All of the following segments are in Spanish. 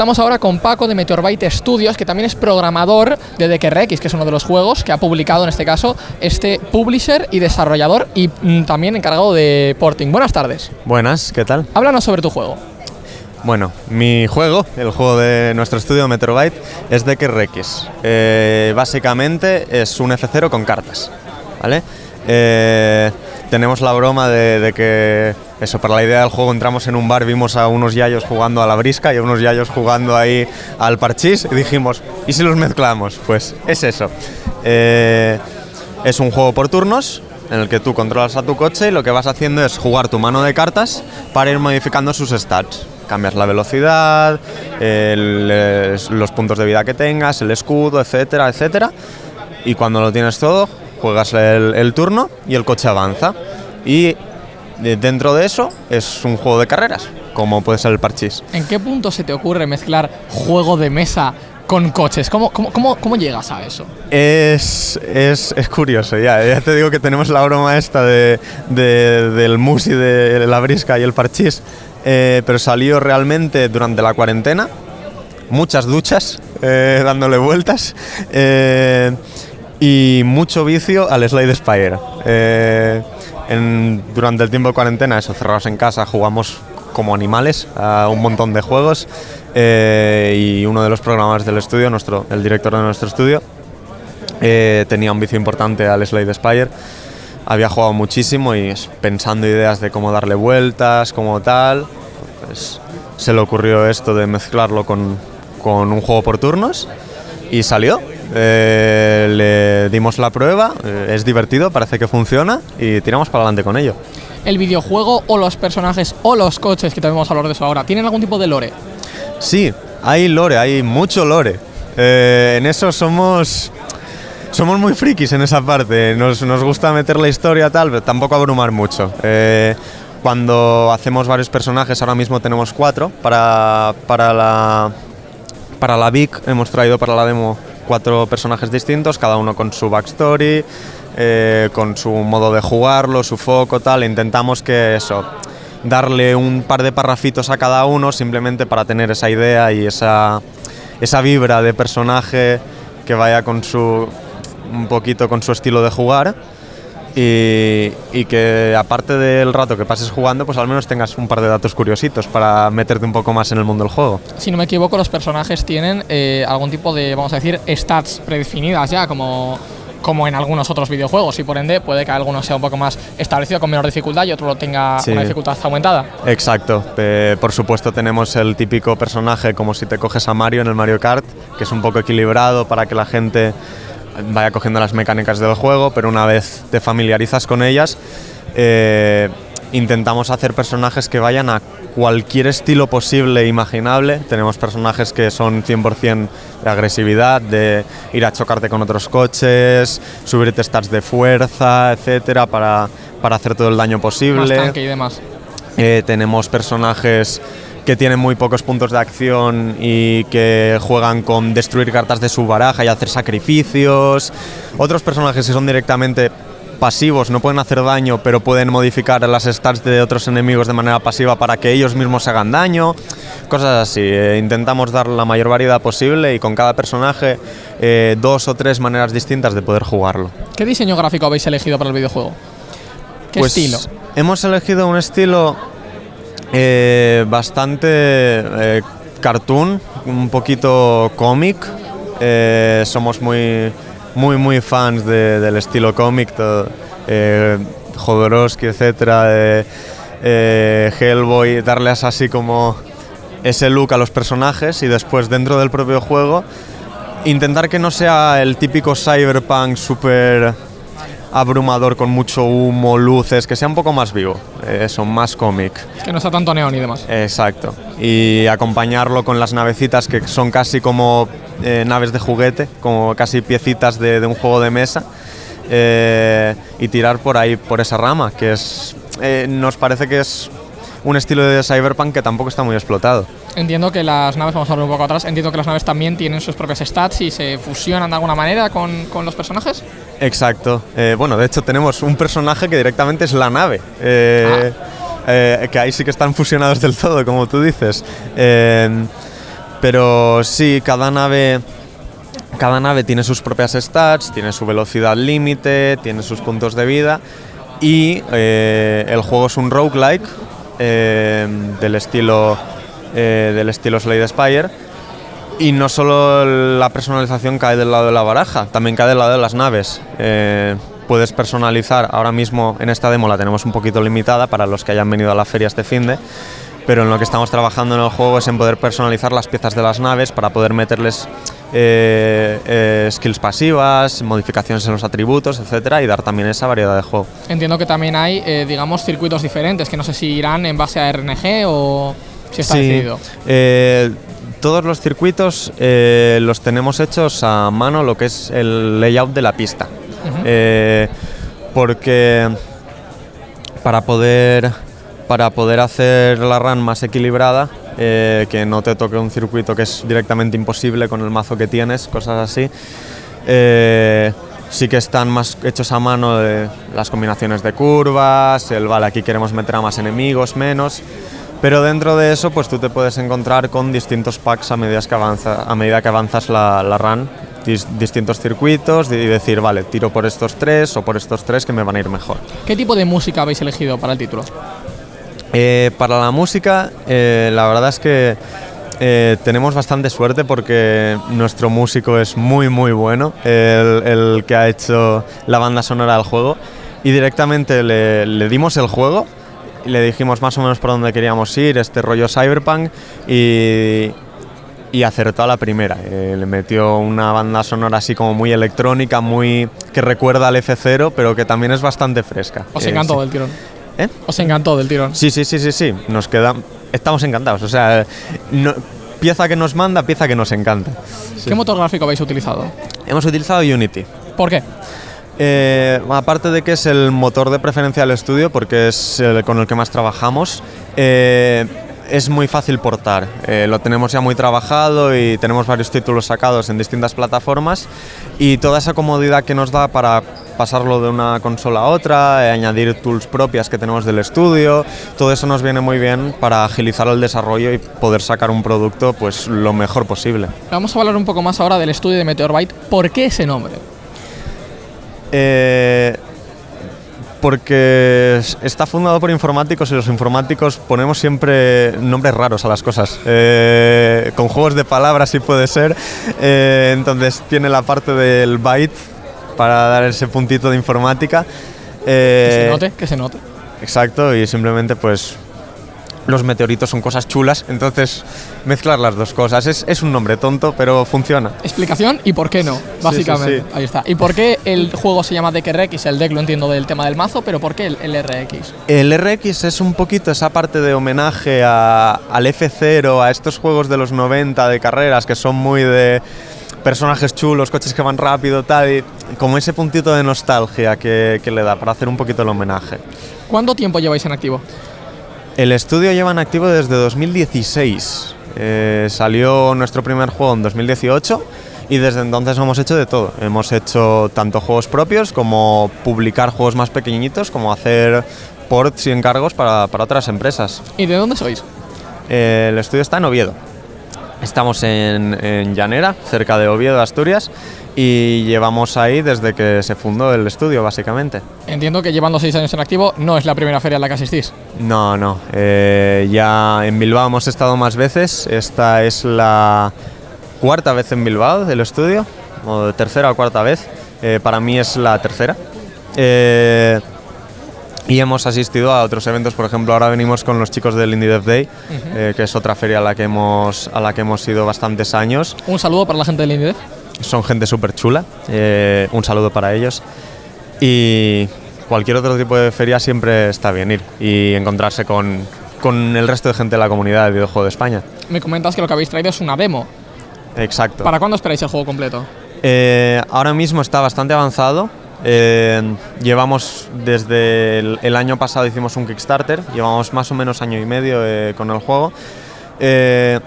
Estamos ahora con Paco de Meteorbyte Studios, que también es programador de DKRX, que es uno de los juegos que ha publicado en este caso este publisher y desarrollador y mm, también encargado de porting. Buenas tardes. Buenas, ¿qué tal? Háblanos sobre tu juego. Bueno, mi juego, el juego de nuestro estudio Meteorbyte, es DKRX. Eh, básicamente es un F0 con cartas, ¿vale? Eh, tenemos la broma de, de que eso, para la idea del juego entramos en un bar, vimos a unos yayos jugando a la brisca y a unos yayos jugando ahí al parchís y dijimos, ¿y si los mezclamos? Pues es eso. Eh, es un juego por turnos en el que tú controlas a tu coche y lo que vas haciendo es jugar tu mano de cartas para ir modificando sus stats. Cambias la velocidad, los puntos de vida que tengas, el escudo, etcétera, etcétera. Y cuando lo tienes todo, juegas el, el turno y el coche avanza. Y dentro de eso es un juego de carreras, como puede ser el parchís. ¿En qué punto se te ocurre mezclar juego de mesa con coches? ¿Cómo, cómo, cómo, cómo llegas a eso? Es, es, es curioso, ya, ya te digo que tenemos la broma esta de, de- del musi de la brisca y el parchís, eh, pero salió realmente durante la cuarentena, muchas duchas eh, dándole vueltas eh, y mucho vicio al Slide Spire. Durante el tiempo de cuarentena, eso, cerrados en casa, jugamos como animales a un montón de juegos eh, y uno de los programadores del estudio, nuestro, el director de nuestro estudio, eh, tenía un vicio importante al Slade Spire. Había jugado muchísimo y pensando ideas de cómo darle vueltas, como tal, pues se le ocurrió esto de mezclarlo con, con un juego por turnos y salió. Eh, le dimos la prueba, eh, es divertido, parece que funciona y tiramos para adelante con ello. ¿El videojuego o los personajes o los coches, que también vamos a hablar de eso ahora, tienen algún tipo de lore? Sí, hay lore, hay mucho lore. Eh, en eso somos somos muy frikis en esa parte. Nos, nos gusta meter la historia tal, pero tampoco abrumar mucho. Eh, cuando hacemos varios personajes, ahora mismo tenemos cuatro para, para la para la VIC hemos traído para la demo cuatro personajes distintos, cada uno con su backstory, eh, con su modo de jugarlo, su foco, tal. Intentamos que eso, darle un par de parrafitos a cada uno simplemente para tener esa idea y esa, esa vibra de personaje que vaya con su un poquito con su estilo de jugar y, y que aparte del rato que pases jugando, pues al menos tengas un par de datos curiositos para meterte un poco más en el mundo del juego. Si no me equivoco, los personajes tienen eh, algún tipo de, vamos a decir, stats predefinidas ya, como, como en algunos otros videojuegos, y por ende puede que alguno sea un poco más establecido con menor dificultad y otro lo tenga Sí. una dificultad aumentada. Exacto. Eh, por supuesto tenemos el típico personaje como si te coges a Mario en el Mario Kart, que es un poco equilibrado para que la gente vaya cogiendo las mecánicas del juego, pero una vez te familiarizas con ellas, eh, intentamos hacer personajes que vayan a cualquier estilo posible e imaginable. Tenemos personajes que son 100% de agresividad, de ir a chocarte con otros coches, subirte stats de fuerza, etcétera, para, para hacer todo el daño Más posible. tanque y demás. Eh, tenemos personajes que tienen muy pocos puntos de acción y que juegan con destruir cartas de su baraja y hacer sacrificios. Otros personajes que son directamente pasivos, no pueden hacer daño, pero pueden modificar las stats de otros enemigos de manera pasiva para que ellos mismos hagan daño. Cosas así. Eh, intentamos dar la mayor variedad posible y con cada personaje eh, dos o tres maneras distintas de poder jugarlo. ¿Qué diseño gráfico habéis elegido para el videojuego? ¿Qué Pues, estilo? Hemos elegido un estilo eh, bastante eh, cartoon, un poquito cómic. Eh, somos muy, muy, muy fans de- del estilo cómic, Jodorowsky, etcétera, Hellboy, darles así como ese look a los personajes y después dentro del propio juego intentar que no sea el típico cyberpunk súper abrumador con mucho humo, luces, que sea un poco más vivo, eso, más cómic. Que no está tanto neón y demás. Exacto. Y acompañarlo con las navecitas que son casi como eh, naves de juguete, como casi piecitas de, de un juego de mesa. eh, y tirar por ahí, por esa rama, que es. eh, nos parece que es un estilo de cyberpunk que tampoco está muy explotado. Entiendo que las naves, vamos a hablar un poco atrás, entiendo que las naves también tienen sus propias stats y se fusionan de alguna manera con, con los personajes. Exacto. Eh, bueno, de hecho tenemos un personaje que directamente es la nave. eh, eh, que ahí sí que están fusionados del todo, como tú dices. Pero sí, cada nave, cada nave tiene sus propias stats, tiene su velocidad límite, tiene sus puntos de vida y eh, el juego es un roguelike eh, del estilo eh, del estilo Slade Spire y no solo la personalización cae del lado de la baraja, también cae del lado de las naves. Eh, puedes personalizar, ahora mismo en esta demo la tenemos un poquito limitada para los que hayan venido a la feria este fin de, pero en lo que estamos trabajando en el juego es en poder personalizar las piezas de las naves para poder meterles eh, eh, skills pasivas, modificaciones en los atributos, etcétera, y dar también esa variedad de juego. Entiendo que también hay, eh, digamos, circuitos diferentes, que no sé si irán en base a RNG o si está Sí, decidido. todos los circuitos los tenemos hechos a mano, lo que es el layout de la pista. Porque para poder, para poder hacer la run más equilibrada, eh, que no te toque un circuito que es directamente imposible con el mazo que tienes, cosas así, eh, sí que están más hechos a mano de las combinaciones de curvas, el vale, aquí queremos meter a más enemigos, menos. Pero dentro de eso, pues tú te puedes encontrar con distintos packs a medida que, avanza, a medida que avanzas la, la run, dis- distintos circuitos y decir, vale, tiro por estos tres o por estos tres que me van a ir mejor. ¿Qué tipo de música habéis elegido para el título? Eh, para la música, eh, la verdad es que eh, tenemos bastante suerte porque nuestro músico es muy, muy bueno, el, el que ha hecho la banda sonora del juego, y directamente le, le dimos el juego y le dijimos más o menos por dónde queríamos ir, este rollo cyberpunk, y, y acertó a la primera. Eh, le metió una banda sonora así como muy electrónica, muy que recuerda al F0, pero que también es bastante fresca. Os Eh, encantó sí. del tirón. ¿Eh? Os encantó del tirón. Sí, sí, sí, sí, sí. Nos queda. Estamos encantados. O sea, no- pieza que nos manda, pieza que nos encanta. ¿Qué motor gráfico habéis utilizado? Hemos utilizado Unity. ¿Por qué? Eh, aparte de que es el motor de preferencia del estudio, porque es el con el que más trabajamos, eh, es muy fácil portar. Eh, lo tenemos ya muy trabajado y tenemos varios títulos sacados en distintas plataformas y toda esa comodidad que nos da para pasarlo de una consola a otra, eh, añadir tools propias que tenemos del estudio, todo eso nos viene muy bien para agilizar el desarrollo y poder sacar un producto pues lo mejor posible. Vamos a hablar un poco más ahora del estudio de Meteorbyte. ¿Por qué ese nombre? Eh, porque es- está fundado por informáticos y los informáticos ponemos siempre nombres raros a las cosas. Eh, con juegos de palabras sí puede ser. Eh, entonces tiene la parte del byte para dar ese puntito de informática. Que Eh, se note, que se note. Exacto, y simplemente pues los meteoritos son cosas chulas, entonces mezclar las dos cosas. Es, es un nombre tonto, pero funciona. Explicación y por qué no, básicamente. sí. Ahí está. ¿Y por qué el juego se llama Deck RX? El deck lo entiendo del tema del mazo, pero ¿por qué el, el RX? El RX es un poquito esa parte de homenaje a- al F0, a estos juegos de los 90 de carreras que son muy de personajes chulos, coches que van rápido, tal, y como ese puntito de nostalgia que, que le da para hacer un poquito el homenaje. ¿Cuánto tiempo lleváis en activo? El estudio lleva en activo desde 2016. Eh, salió nuestro primer juego en 2018 y desde entonces hemos hecho de todo. Hemos hecho tanto juegos propios como publicar juegos más pequeñitos, como hacer ports y encargos para, para otras empresas. ¿Y de dónde sois? Eh, el estudio está en Oviedo. Estamos en, en Llanera, cerca de Oviedo, Asturias, y llevamos ahí desde que se fundó el estudio, básicamente. Entiendo que llevando seis años en activo no es la primera feria en la que asistís. No, no. eh, ya en Bilbao hemos estado más veces. Esta es la cuarta vez en Bilbao del estudio, o tercera o cuarta vez. Eh, para mí es la tercera. Eh, y hemos asistido a otros eventos, por ejemplo, ahora venimos con los chicos del Indie Dev Day, eh, que es otra feria a la que hemos, a la que hemos ido bastantes años. Un saludo para la gente del INDEF. Son gente súper chula. eh, un saludo para ellos. Y cualquier otro tipo de feria siempre está bien ir y encontrarse con, con el resto de gente de la comunidad del videojuego de España. Me comentas que lo que habéis traído es una demo. Exacto. ¿Para cuándo esperáis el juego completo? Eh, ahora mismo está bastante avanzado. Eh, llevamos desde el, el año pasado hicimos un Kickstarter, llevamos más o menos año y medio eh, con el juego. Eh,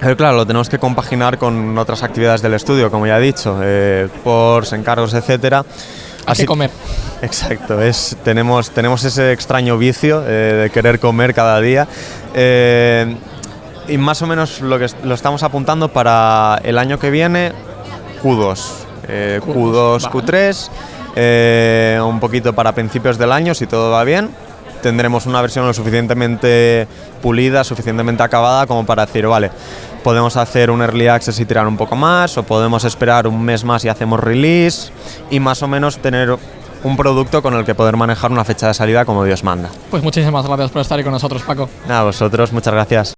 pero claro, lo tenemos que compaginar con otras actividades del estudio, como ya he dicho, eh, ports, encargos, etcétera. Que comer. Exacto, es, tenemos, tenemos ese extraño vicio eh, de querer comer cada día. Eh, y más o menos lo que lo estamos apuntando para el año que viene, Q2. Eh, Q2, vale. Q3, eh, un poquito para principios del año, si todo va bien. Tendremos una versión lo suficientemente pulida, suficientemente acabada como para decir, vale, podemos hacer un early access y tirar un poco más, o podemos esperar un mes más y hacemos release, y más o menos tener un producto con el que poder manejar una fecha de salida como Dios manda. Pues muchísimas gracias por estar ahí con nosotros, Paco. Nada, vosotros, muchas gracias.